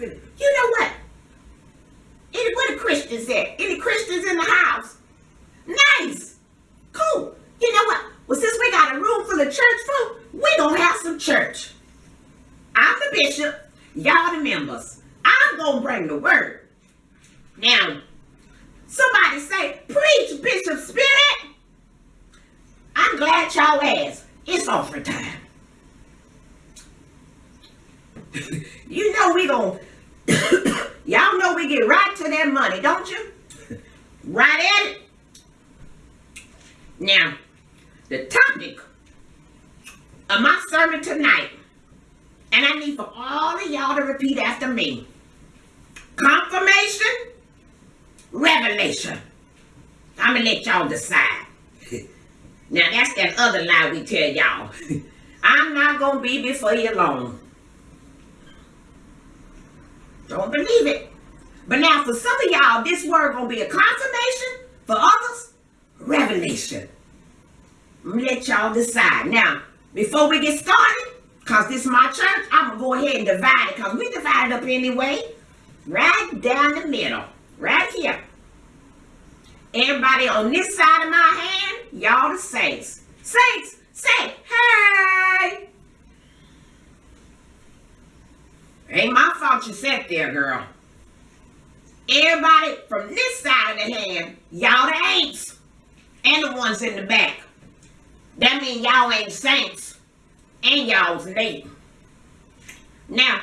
You know what? Any, Christians at? Any Christians in the house? Nice. Cool. You know what? Well, since we got a room full of church folk, we gonna have some church. I'm the bishop. Y'all the members. I'm gonna bring the word. Now, somebody say, preach, Bishop Spirit. I'm glad y'all asked. It's offering time. you know we gon' y'all know we get right to that money, don't you? right at it. Now, the topic of my sermon tonight, and I need for all of y'all to repeat after me. Confirmation, revelation. I'm gonna let y'all decide. now that's that other lie we tell y'all. I'm not gonna be before you long. Don't believe it. But now for some of y'all, this word gonna be a confirmation. For others, revelation. Let y'all decide. Now, before we get started, because this is my church, I'm gonna go ahead and divide it, because we divided up anyway. Right down the middle. Right here. Everybody on this side of my hand, y'all the saints. Saints, say, hey! Ain't my fault you sat there, girl. Everybody from this side of the hand, y'all the ain'ts. And the ones in the back. That mean y'all ain't saints. And y'all's late. Now,